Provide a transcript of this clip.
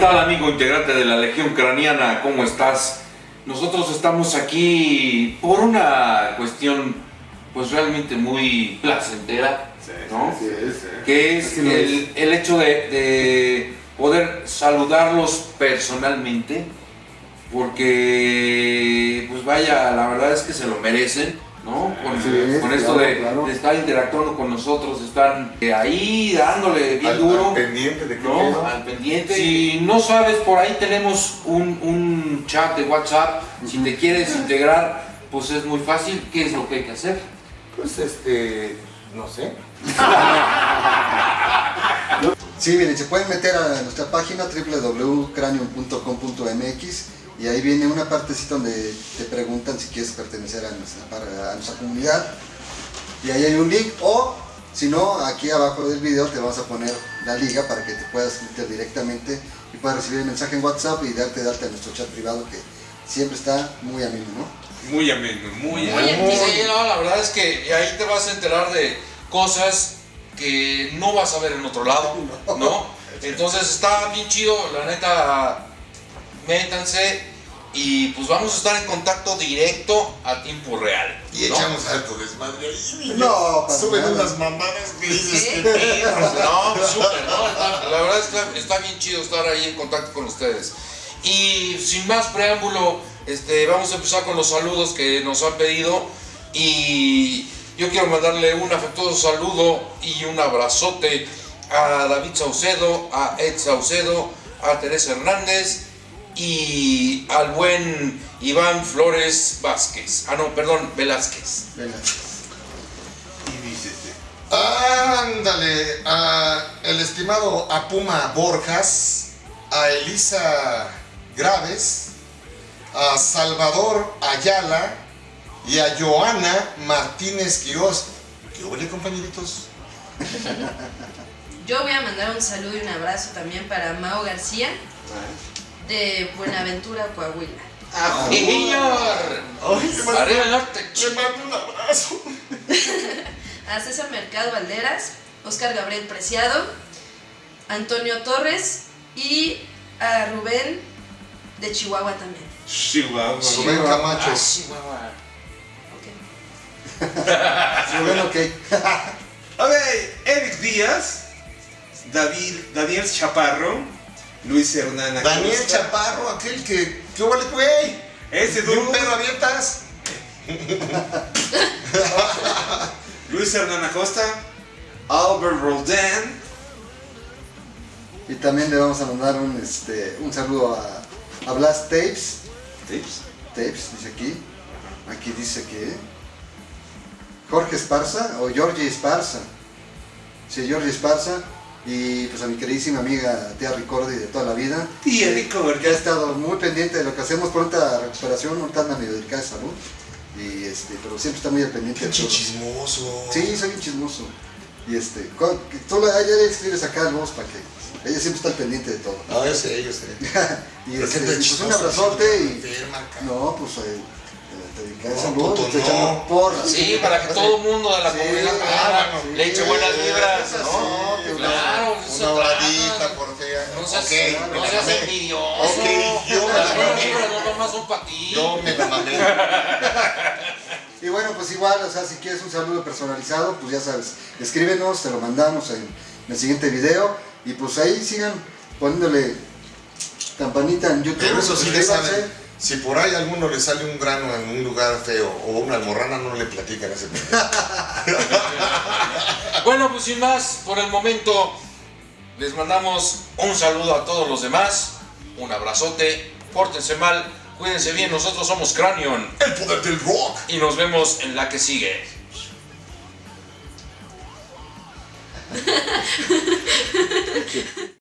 tal amigo integrante de la Legión Ucraniana? ¿Cómo estás? Nosotros estamos aquí por una cuestión pues realmente muy placentera, ¿no? Sí, sí, sí. Que es el, el hecho de, de poder saludarlos personalmente, porque pues vaya, la verdad es que se lo merecen, ¿no? Con, Sí, con esto claro, de, claro. de estar interactuando con nosotros, están eh, ahí dándole bien Al- duro. al pendiente de qué ¿no? pedo. Al pendiente. Si no sabes, por ahí tenemos un, un chat de WhatsApp. Si te quieres integrar, pues es muy fácil. ¿Qué es lo que hay que hacer? Pues este, no sé. Sí, miren, se pueden meter a nuestra página www.cranium.com.mx y ahí viene una partecita donde te preguntan si quieres pertenecer a nuestra, a comunidad. Y ahí hay un link o, si no, aquí abajo del video te vamos a poner la liga para que te puedas meter directamente y puedas recibir el mensaje en WhatsApp y darte de alta en nuestro chat privado que siempre está muy ameno, ¿no? Muy ameno, muy Muy ameno. Sí, no, la verdad es que ahí te vas a enterar de cosas que no vas a ver en otro lado, ¿no? Entonces está bien chido, la neta, métanse y pues vamos a estar en contacto directo a tiempo real. Y ¿no? echamos harto desmadre ahí. No, Suben nada. unas mamadas que dices que. No, súper, ¿no? Está- la verdad está, está bien chido estar ahí en contacto con ustedes. Y sin más preámbulo, este, vamos a empezar con los saludos que nos han pedido. Y yo quiero mandarle un afectuoso saludo y un abrazote a David Saucedo, a Ed Saucedo, a Teresa Hernández y al buen Iván Flores Vázquez. Ah, no, perdón, Velázquez. Venga. Y dícese. Ándale, a el estimado Apuma Borjas, a Elisa Graves, a Salvador Ayala y a Joana Martínez Quiroz. ¿Qué huele, compañeritos? Yo voy a mandar un saludo y un abrazo también para Mao García de Buenaventura, Coahuila. ¡Ah, señor! Ay, le mando- Arriba el norte, le mando un abrazo. A César Mercado Valderas, Oscar Gabriel Preciado, Antonio Torres y a Rubén de Chihuahua también. Chihuahua. Rubén Camacho. Ah, Chihuahua. Ok. Rubén, ok. A ver, Eric Díaz, David, Daniel Chaparro, Luis Hernán Daniel Acosta. Chaparro, aquel que. ¿Qué huele, güey? Ese ¿De un dude. pedo abiertas? Luis Hernán Acosta, Albert Roldan, Y también le vamos a mandar un, este, un saludo a, a Blast Tapes. Tips. Tapes, dice aquí. Aquí dice que Jorge Esparza o Georgie Esparza. Sí, Georgie Esparza. Y pues a mi queridísima amiga Tía Ricordi de toda la vida. Tía Ricordi. Que ha estado muy pendiente de lo que hacemos, pronta recuperación, ahorita anda medio delicada de salud. Y este, pero siempre está muy al pendiente de Pinche chismoso. Sí, soy un chismoso. Y este, tú la, ella le escribes acá al voz para que ella siempre está al pendiente de todo. No, yo sé, yo sé. y este, pues un abrazote y enferma, no, pues eh, te dedicas No, puto, no. porras. Sí, para que todo el mundo de la Sí, comunidad ah, sí, le eche buenas vibras, ¿no? sí, claro, eso se Una trata. horadita por fea. No seas, Ok, me no seas envidioso. Ok, yo me la mamé. no nomás son para ti. Yo me la mamé. Y bueno, pues igual, o sea, si quieres un saludo personalizado, pues ya sabes, escríbenos, te lo mandamos en, en el siguiente video. Y pues ahí sigan poniéndole campanita en YouTube. Pero eso sí. Si por ahí a alguno le sale un grano en un lugar feo o una almorrana, no le platican ese. Bueno, pues sin más, por el momento les mandamos un saludo a todos los demás, un abrazote, pórtense mal, cuídense bien, nosotros somos Cranion El poder del rock. y nos vemos en la que sigue.